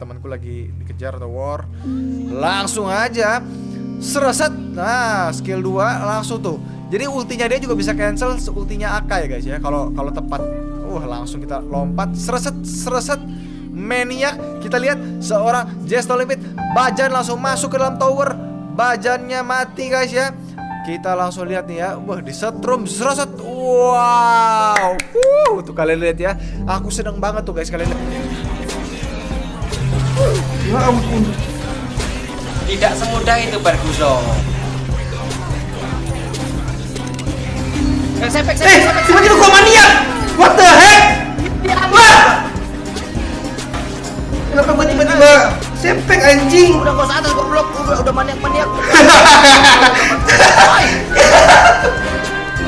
temanku lagi dikejar atau war. Langsung aja sereset. Nah, skill 2 langsung tuh. Jadi ultinya dia juga bisa cancel ultinya Aka ya guys ya. Kalau kalau tepat. Uh, langsung kita lompat sereset sereset maniak. Kita lihat seorang Jess No Limit Bajan langsung masuk ke dalam tower. Bajannya mati guys ya. Kita langsung lihat nih ya. Wah, disetrum sereset. Wow. Uh, tuh kalian lihat ya. Aku seneng banget tuh guys kalian lihat. Ya ampun. Tidak semudah itu Barguso. Eh, sepek, sepek, Eh, sepek, tiba-tiba gua maniak. What the heck? Wah! Kenapa gua tiba-tiba sepek anjing? Udah gak usah atas goblok, udah, udah maniak-maniak.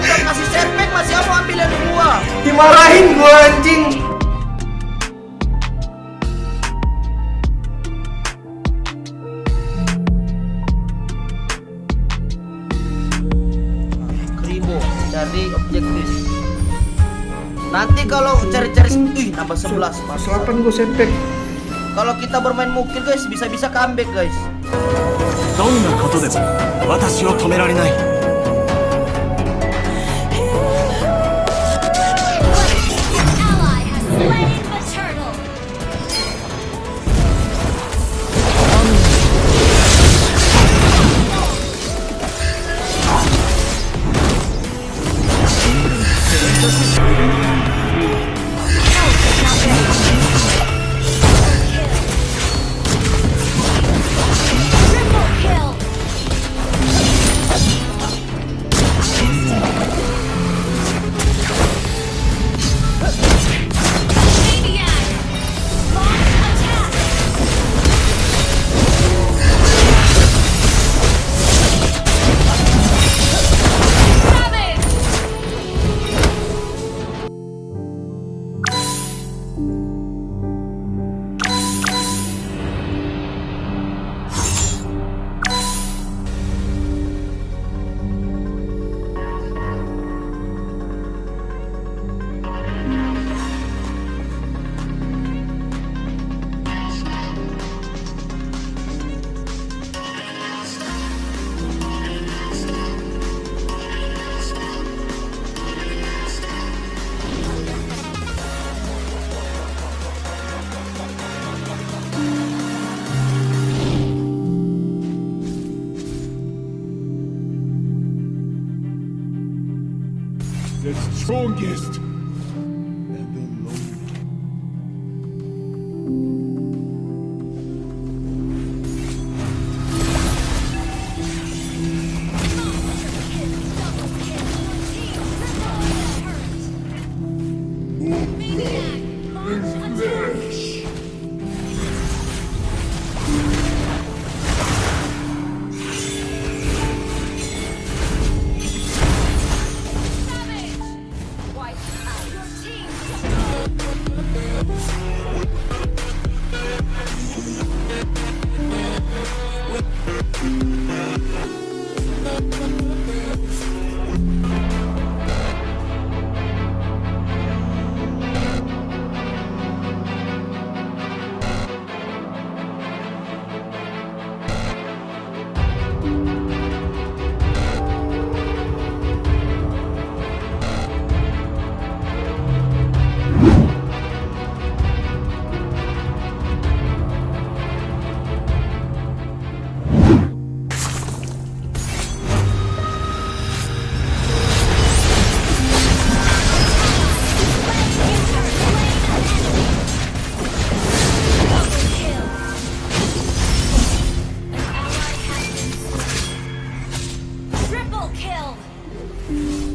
Udah kasih sepek masih mau ambil dari gua. Dimarahin gua anjing. Nanti kalau cari-cari ih nambah 11 Mas. Selapan gua sepek. Kalau kita bermain mungkin guys bisa-bisa comeback guys. どんなことでも私を止められない Strongest kill!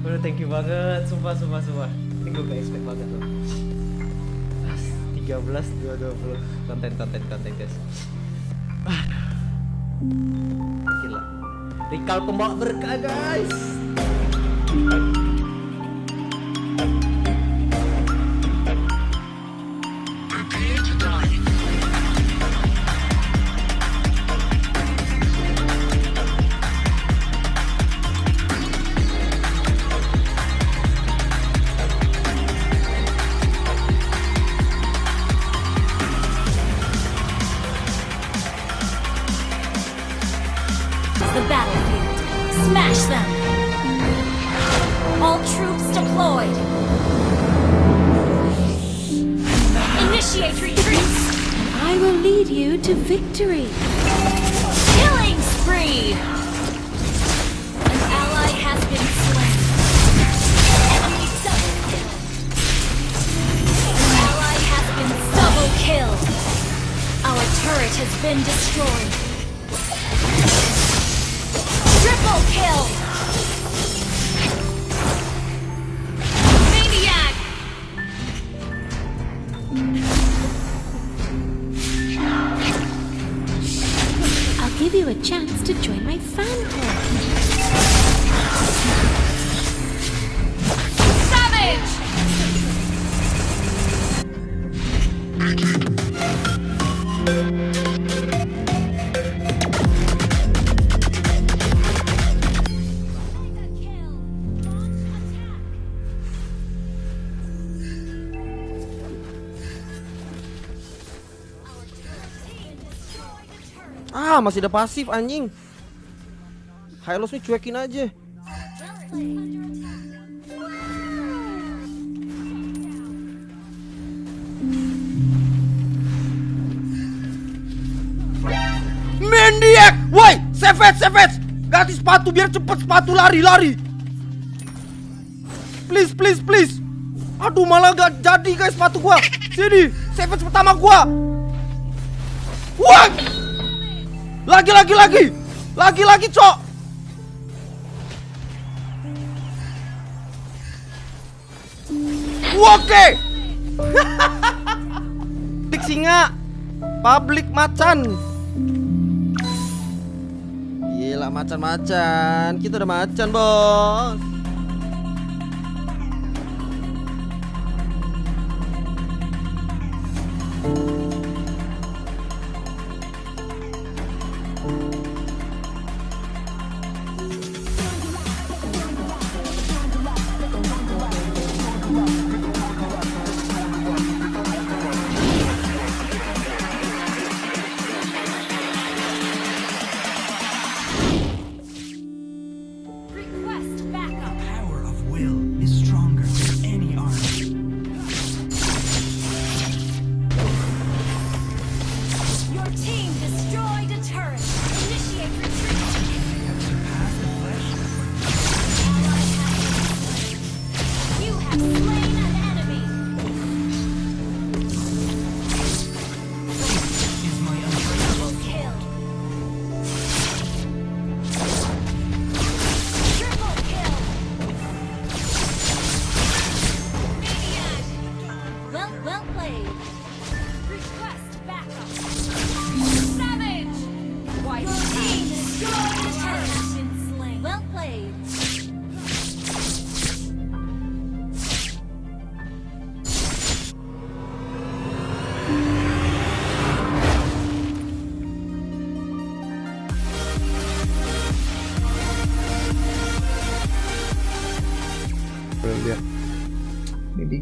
Waduh, thank you banget. Sumpah, sumpah, sumpah. Ini gue gak expect banget loh. 13 220 konten konten konten guys. Gila. Rikal pembawa berkah guys. The Masih ada pasif anjing. Hylos nih cuekin aja. Mendiak! Woi, Savage, Savage! Ganti sepatu biar cepet sepatu lari, lari. Please, please, please. Aduh, malah gak jadi guys sepatu gua. Sini, Savage pertama gua. What? Lagi lagi lagi. Lagi lagi, Cok. Oke. Dik singa. Public macan. Gila macan-macan. Kita udah macan, Bos.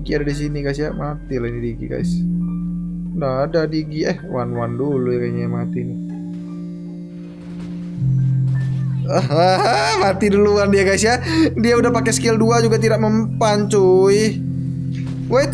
Diki ada di sini guys ya. Mati lah ini Diki guys. Nggak ada Digi eh one one dulu ya kayaknya mati nih. Ah, mati duluan dia guys ya. Dia udah pakai skill 2 juga tidak mempan cuy. Wait.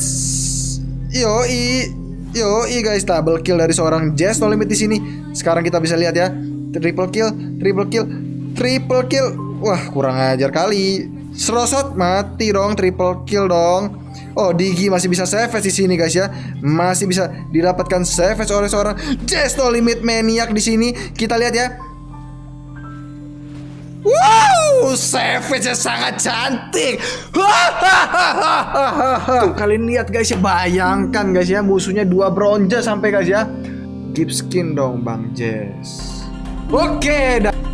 Yo i yo i guys double kill dari seorang Jazz no limit di sini. Sekarang kita bisa lihat ya. Triple kill, triple kill, triple kill. Wah, kurang ajar kali. Serosot mati dong, triple kill dong. Oh, Digi masih bisa savage di sini guys ya. Masih bisa didapatkan savage oleh seorang no limit maniac di sini. Kita lihat ya. Wow, savage sangat cantik. Tuh kalian lihat guys ya, bayangkan guys ya, musuhnya dua bronze sampai guys ya. Give skin dong Bang Jess. Oke, dah.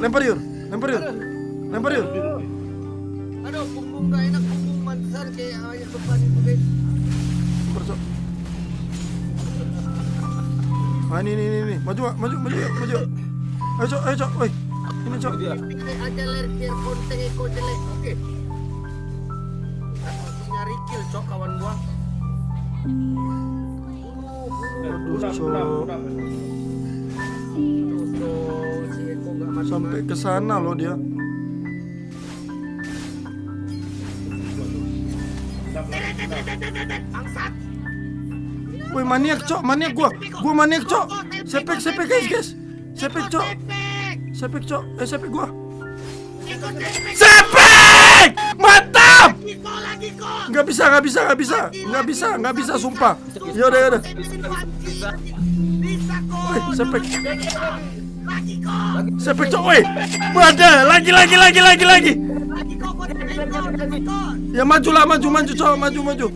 lempar yur. Sana loh dia. Woi maniak cok, maniak gua, gua maniak cok. Sepek, sepek guys guys, sepek cok, sepek cok, eh sepek gua. Sepek, mantap. Nggak bisa, nggak bisa, nggak bisa, nggak bisa, nggak bisa, sumpah. Yaudah, yaudah. Woi, sepek. Sepek cok, woi. Wadah, lagi, lagi, lagi, lagi, lagi. Ya maju lah, maju, maju cok, maju, maju.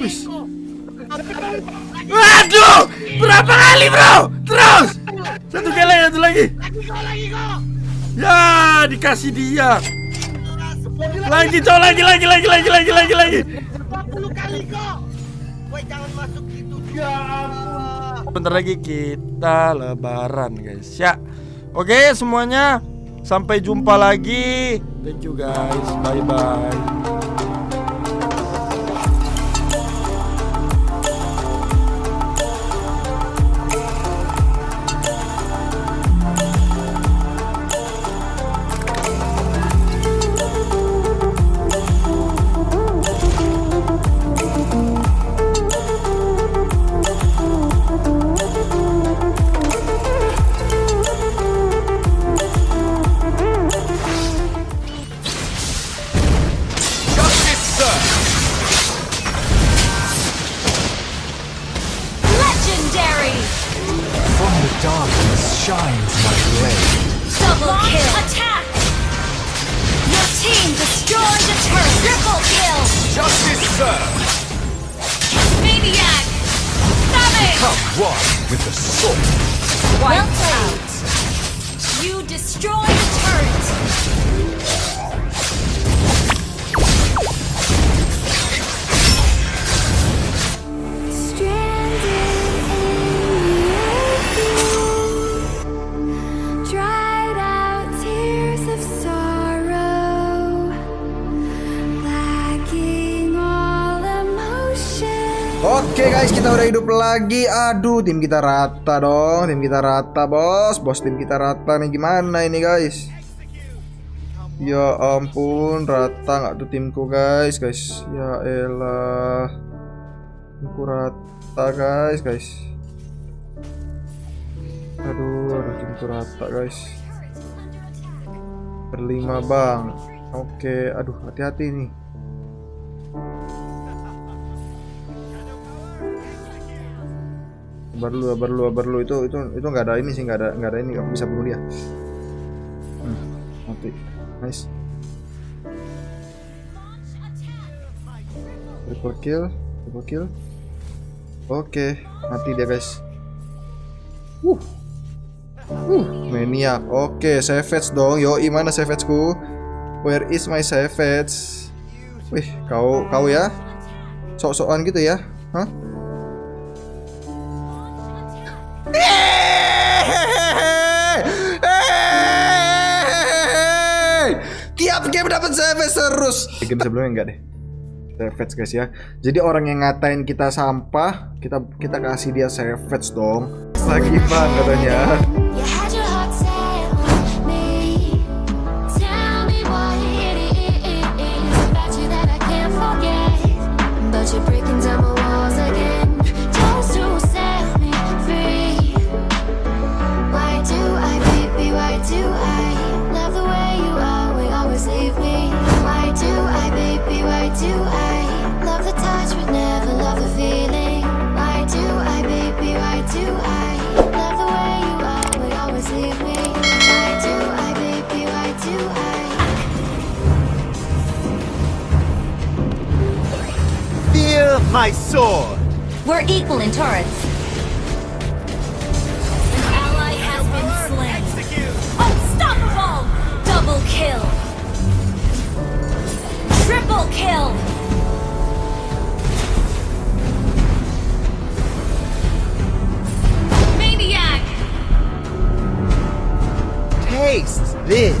Wis. Waduh, berapa kali bro? Terus. Satu kali, satu lagi. Lagi kok, lagi kok. Ya, dikasih dia. Lagi cok, lagi, lagi, lagi, lagi, lagi, lagi, lagi. 40 kali kok. Woi, jangan masuk gitu. Ya ampun. Bentar lagi kita lebaran guys. Ya. Oke semuanya. Sampai jumpa lagi. Thank you guys. Bye bye guys, kita udah hidup lagi. Aduh, tim kita rata dong. Tim kita rata, bos. Bos tim kita rata nih gimana ini, guys? Ya ampun, rata nggak tuh timku, guys, guys. Ya elah. Timku rata, guys, guys. Aduh, aduh timku rata, guys. Berlima, Bang. Oke, aduh, hati-hati nih. Dulu, sabar dulu itu itu itu nggak ada ini sih nggak ada nggak ada ini kamu bisa bunuh dia. Hmm, mati, nice. Triple kill, triple kill. Oke, mati dia guys. Uh, uh, maniak. Oke, savage dong. Yo, mana savageku? Where is my savage? Wih, kau kau ya? Sok-sokan gitu ya? Hah? Setiap game dapat service terus. Game sebelumnya enggak deh. Savage guys ya. Jadi orang yang ngatain kita sampah, kita kita kasih dia save dong. Lagi banget katanya. my sword! We're equal in turrets. An ally has been slain. Execute. Unstoppable! Double kill! Triple kill! Maniac! Taste this!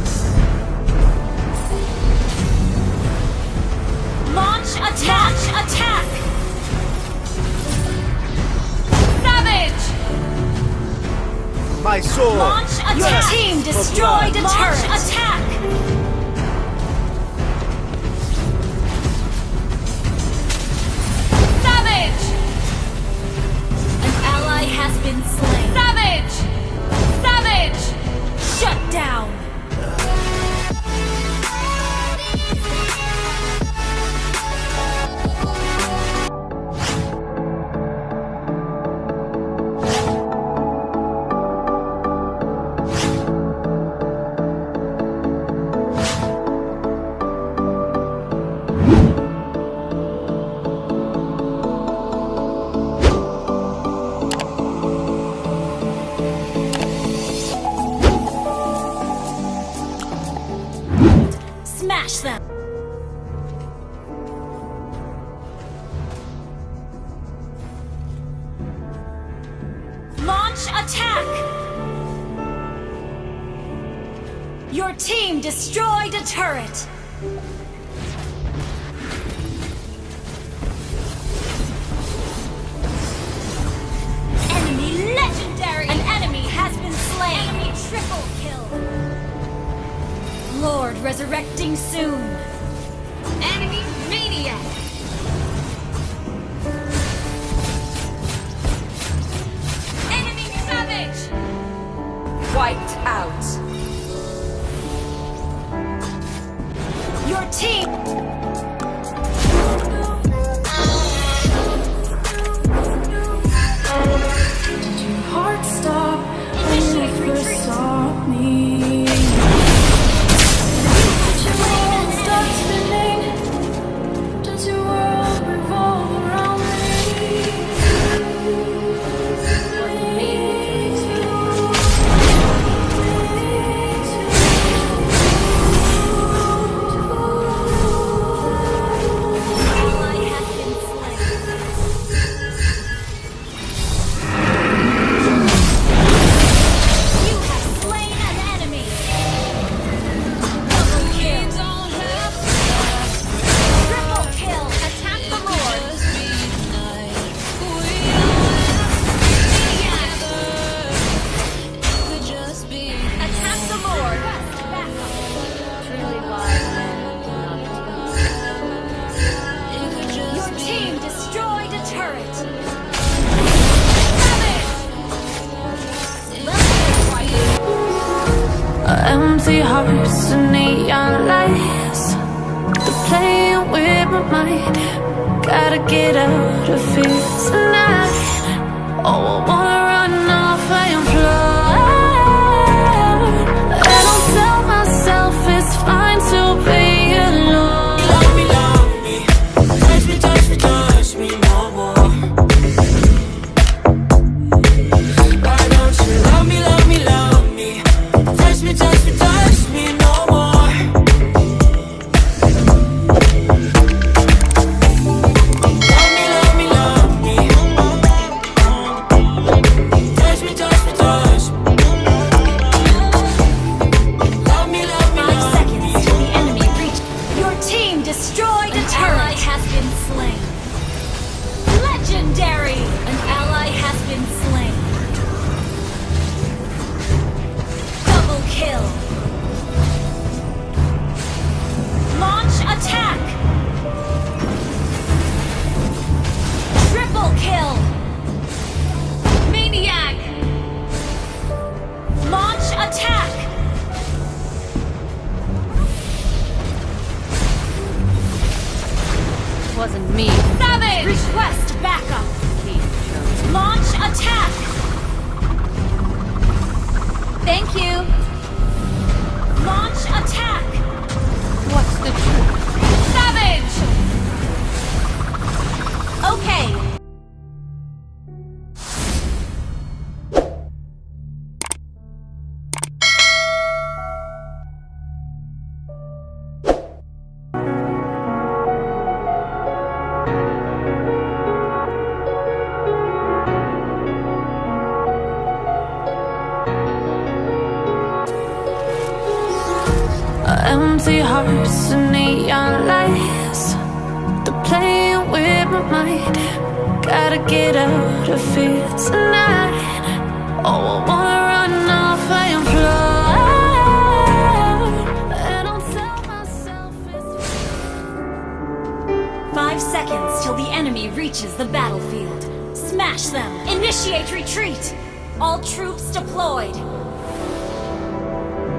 Reaches the battlefield. Smash them! Initiate retreat! All troops deployed!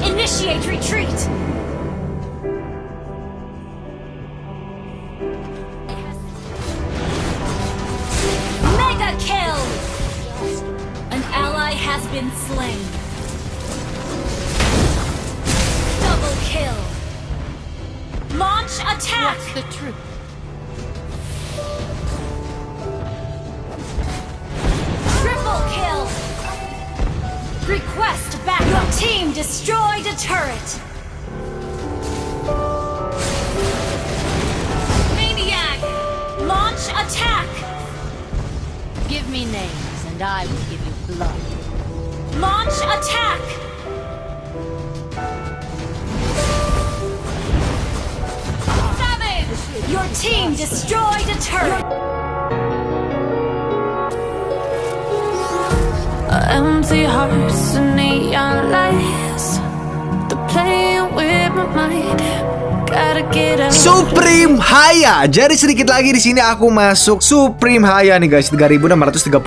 Initiate retreat! Mega kill! An ally has been slain. Jadi sedikit lagi di sini aku masuk Supreme Haya nih guys, 3632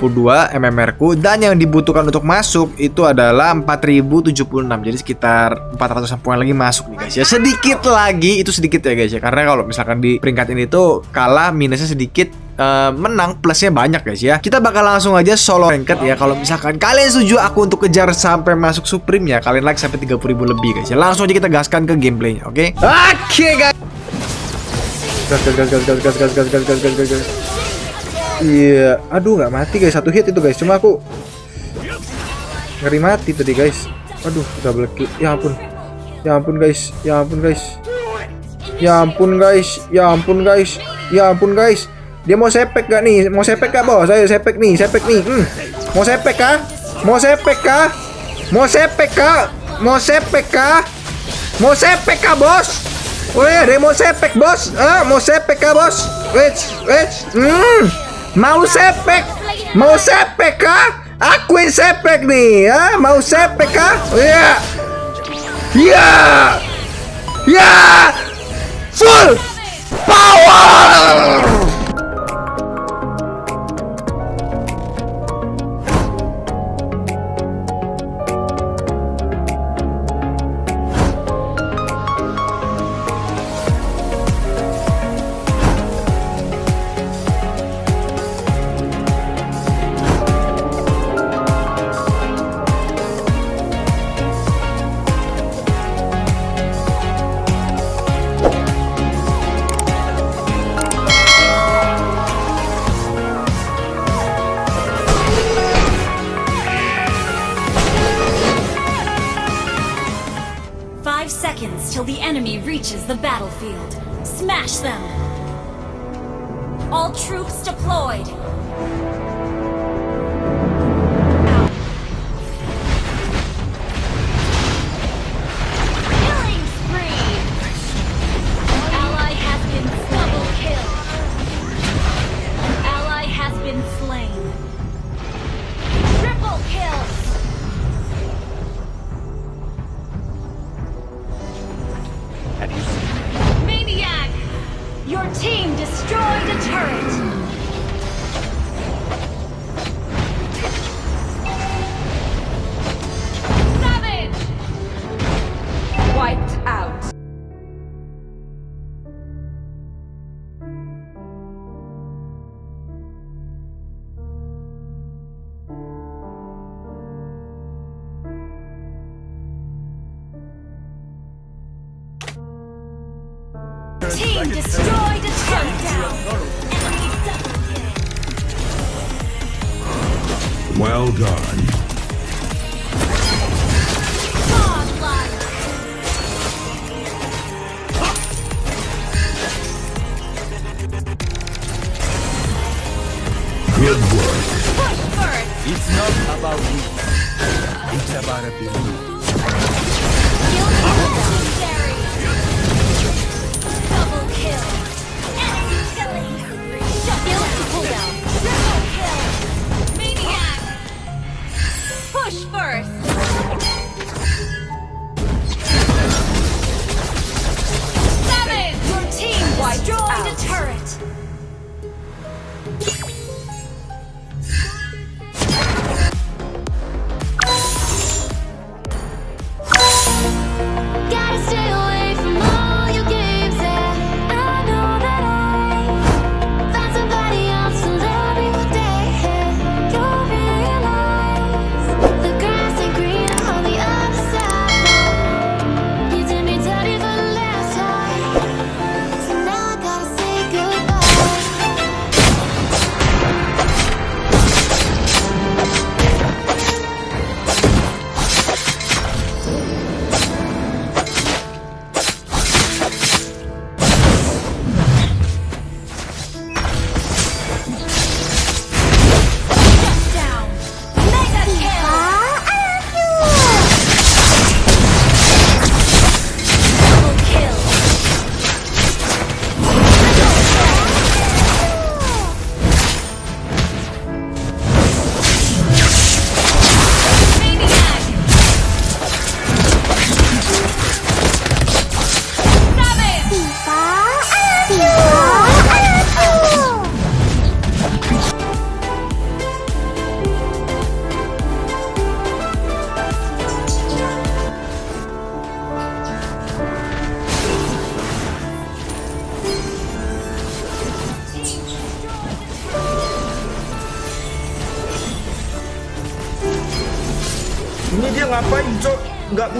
MMR ku dan yang dibutuhkan untuk masuk itu adalah 4076. Jadi sekitar 400 poin lagi masuk nih guys ya. Sedikit lagi itu sedikit ya guys ya. Karena kalau misalkan di peringkat ini tuh kalah minusnya sedikit eh, menang plusnya banyak guys ya. Kita bakal langsung aja solo ranked ya. Kalau misalkan kalian setuju aku untuk kejar sampai masuk Supreme ya, kalian like sampai 30.000 lebih guys ya. Langsung aja kita gaskan ke gameplaynya, oke? Oke guys. Gas gas gas gas gas gas gas gas gas gas gas gas. Iya, aduh nggak mati guys satu hit itu guys. Cuma aku ngeri mati tadi guys. Aduh, double kill. Ya ampun. Ya ampun guys. Ya ampun guys. Ya ampun guys. Ya ampun guys. Ya ampun guys. Dia mau sepek gak nih? Mau sepek gak bos? Ayo sepek nih, sepek nih. Hmm. Mau sepek kah? Mau sepek kah? Mau sepek kah? Mau sepek kah? Mau sepek kah bos? Weh, ada mau sepek bos? Ah, mau sepek kah bos? Wait, wait. Hmm. Mau sepek? Mau sepek kah? Aku yang sepek nih, ah? Mau sepek kah? Iya. Iya. Ya. Full power.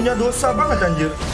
Punya dosa banget anjir.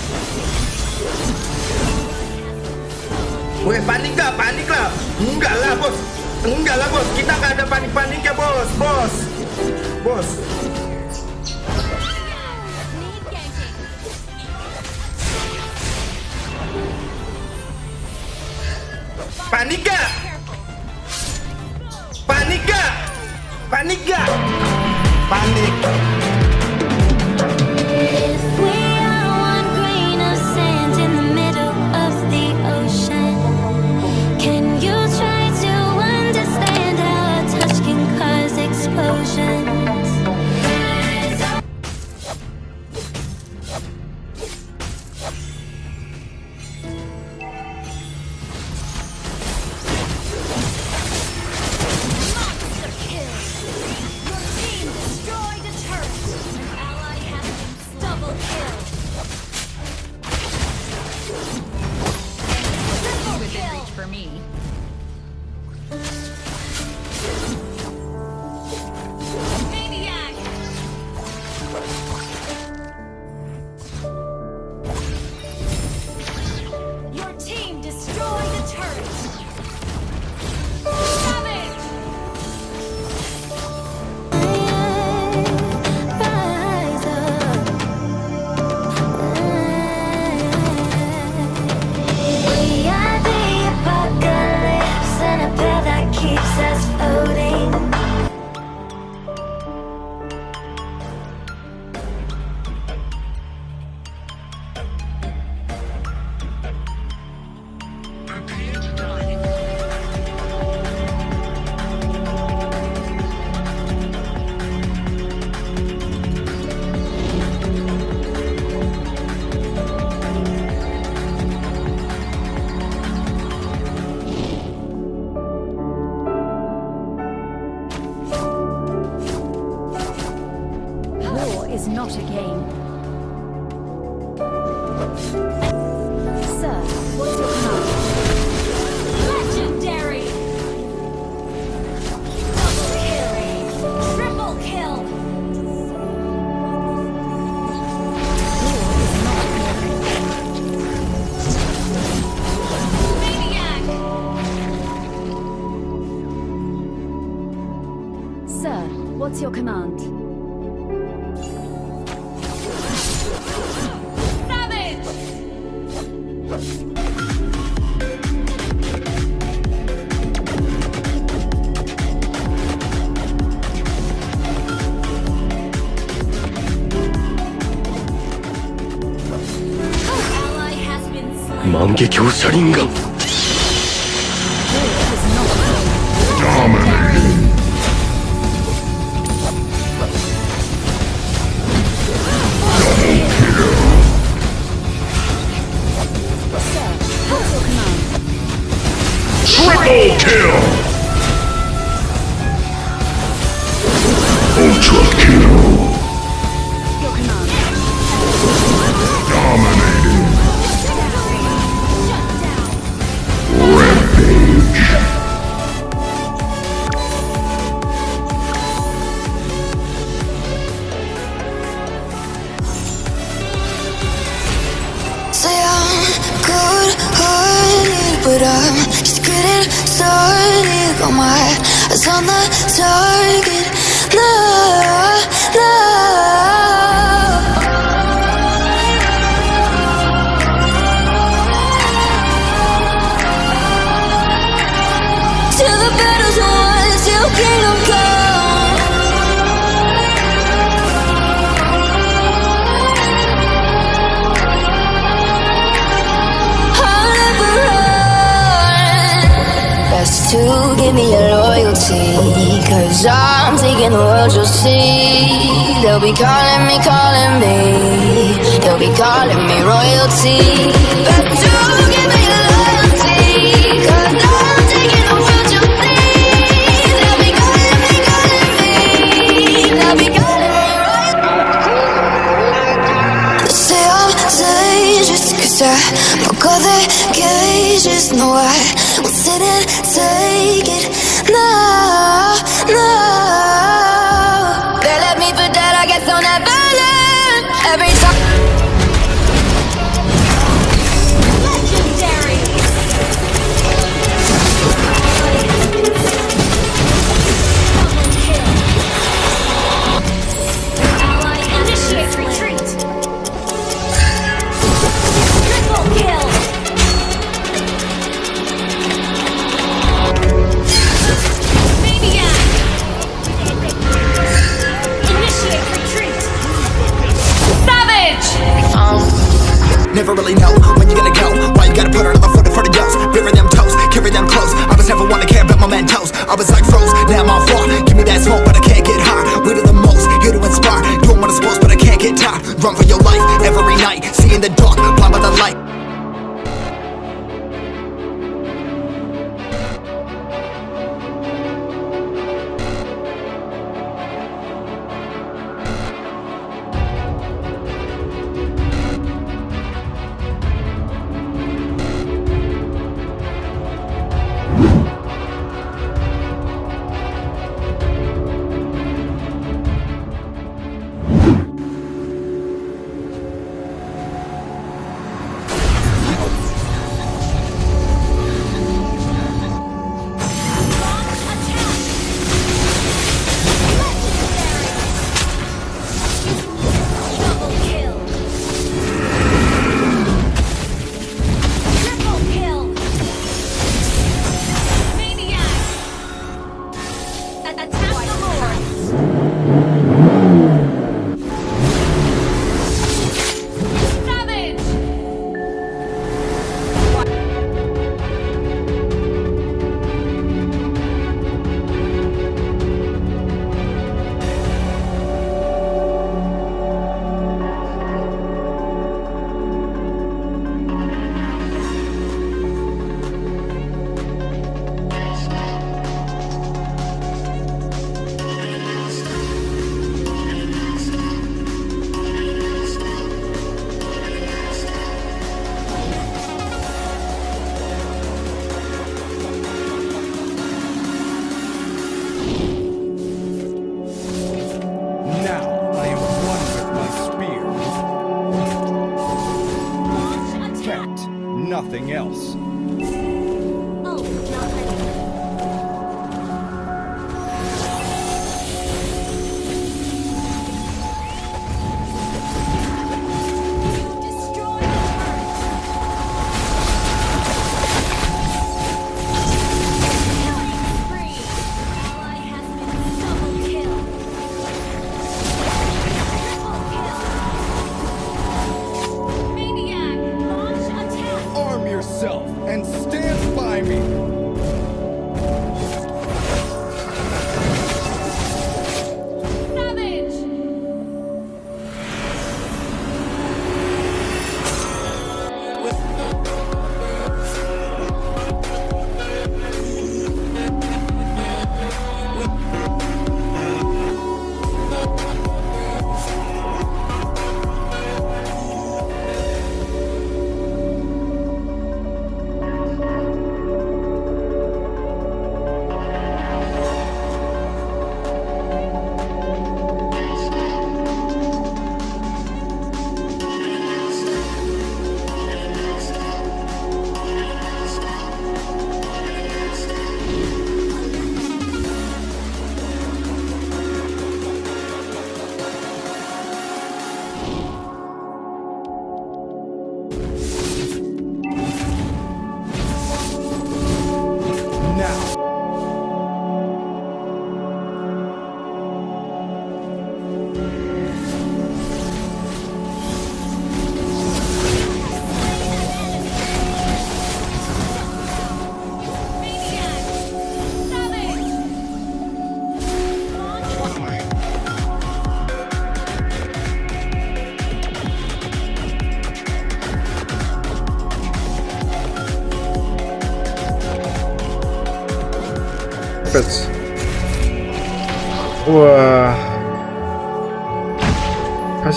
激砲車輪が。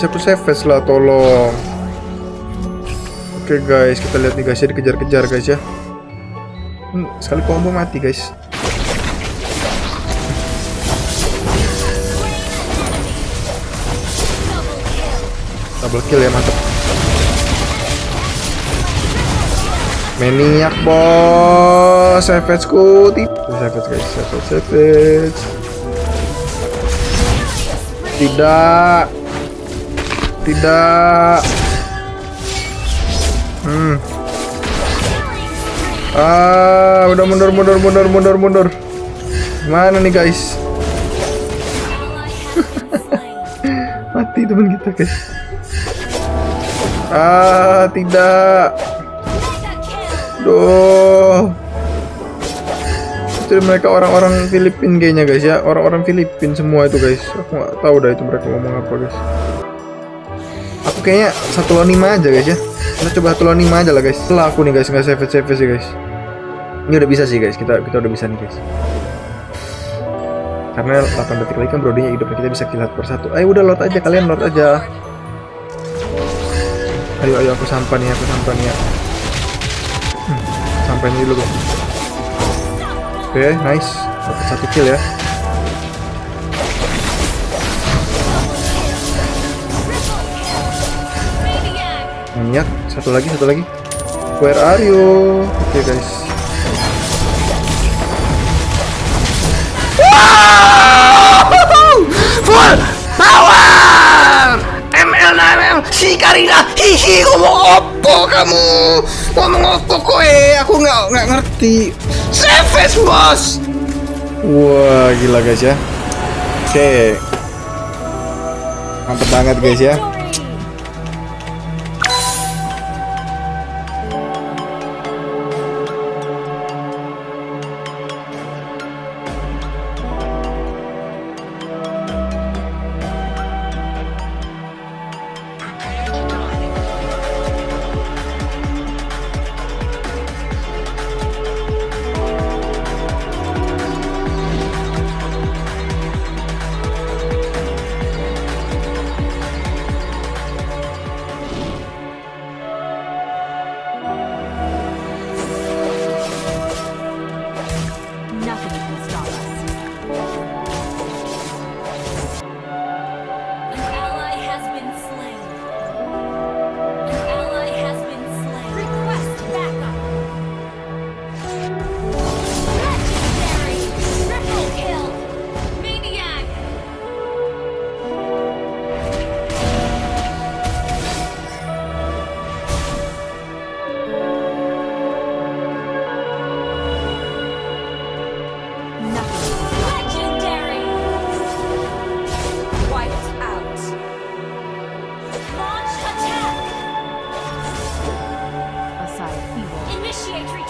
Aku Savage lah tolong. Oke guys, kita lihat nih guys ya dikejar-kejar guys ya. Hmm, sekali combo mati guys. Double kill ya mantap. Maniac bos, Savage ku. Savage guys, Savage, Savage. Tidak. Tidak. Hmm. Ah, udah mundur, mundur, mundur, mundur, mundur. Mana nih guys? Mati teman kita guys. Ah, tidak. Duh. Itu mereka orang-orang Filipin kayaknya guys ya. Orang-orang Filipin semua itu guys. Aku nggak tahu dah itu mereka ngomong apa guys. Kayaknya satu lawan lima aja guys ya. Kita coba satu lawan lima aja lah guys. Setelah aku nih guys nggak save save sih guys. Ini udah bisa sih guys. Kita kita udah bisa nih guys. Karena 8 detik lagi kan brodinya hidup kita bisa kill satu persatu. Ayo udah lot aja kalian lot aja. Ayo ayo aku sampan nih aku sampan ya. Hmm, sampai dulu guys. Oke, nice. Dapat satu kill ya. Maniak, satu lagi, satu lagi. Where are you? Oke guys. Full power! ML ML! Si Karina! Hihi! Ngomong opo kamu? Ngomong opo kowe? Aku nggak nggak ngerti. Savage bos! Wah, gila guys ya. Oke. Mantep banget guys ya.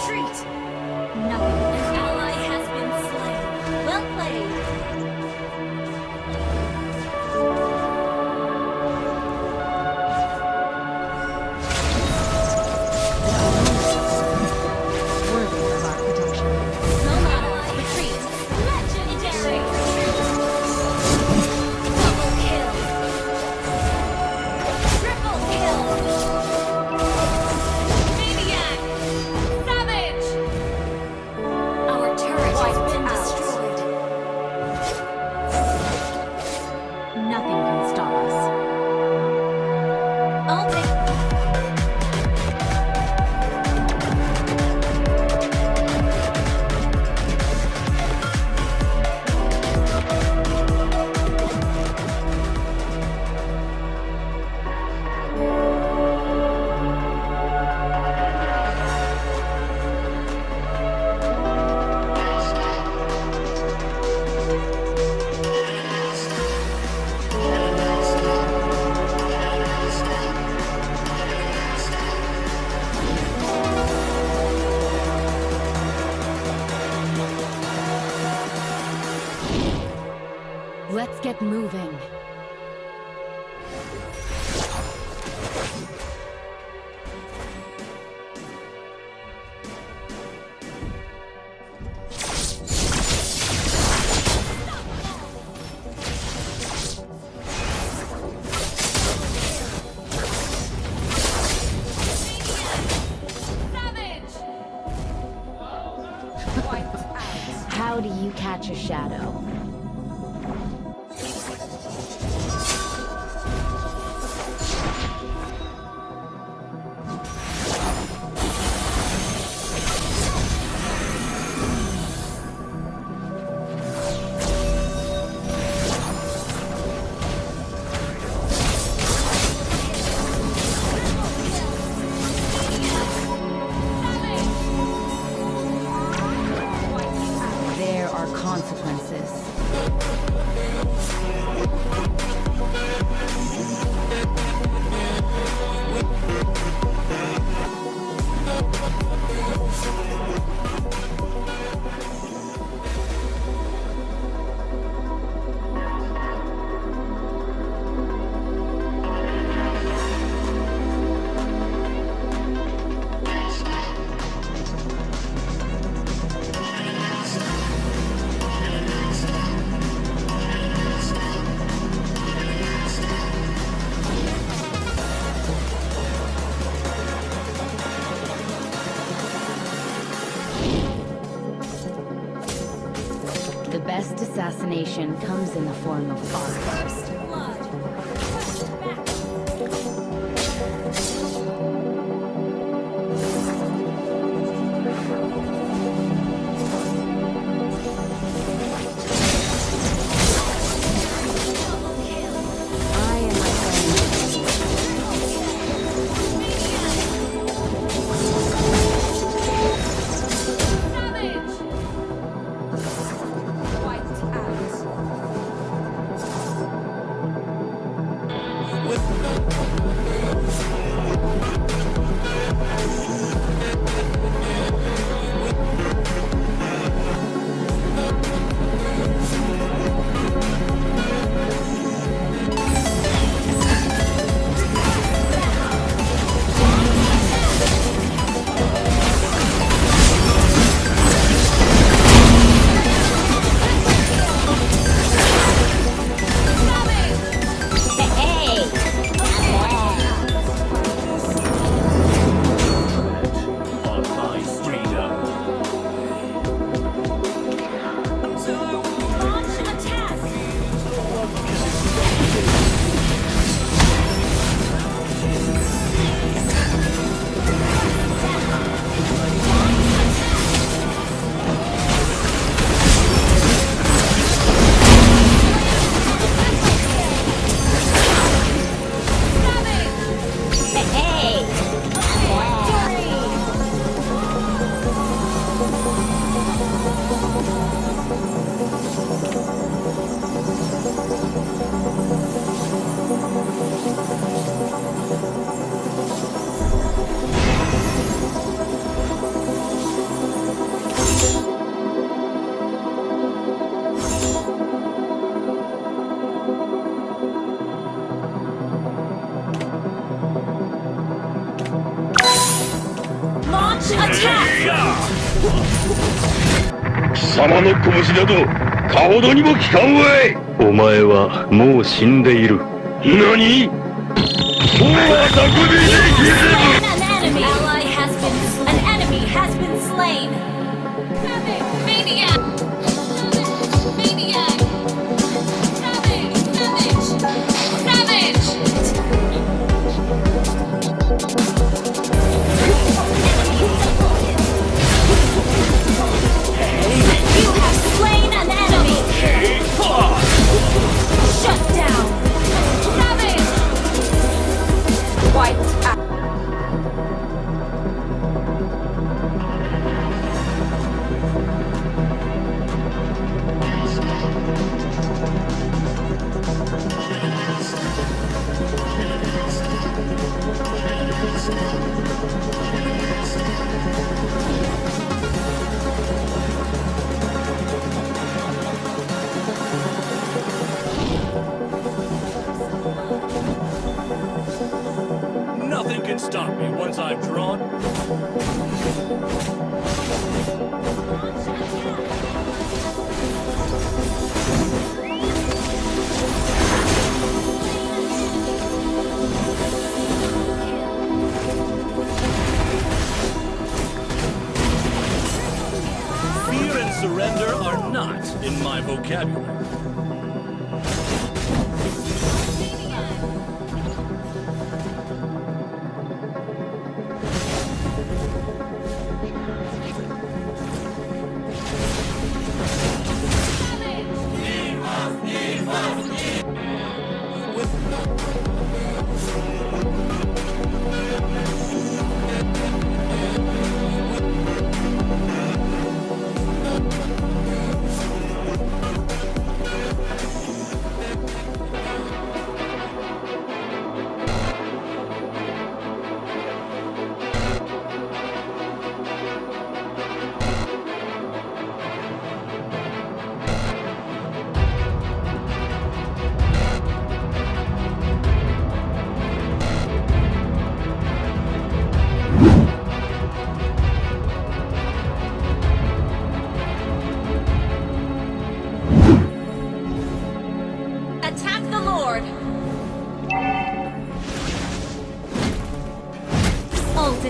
Retreat. Nothing. 虫だとかほどにも効かんわい。お前はもう死んでいる。何？おきれば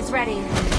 It's ready.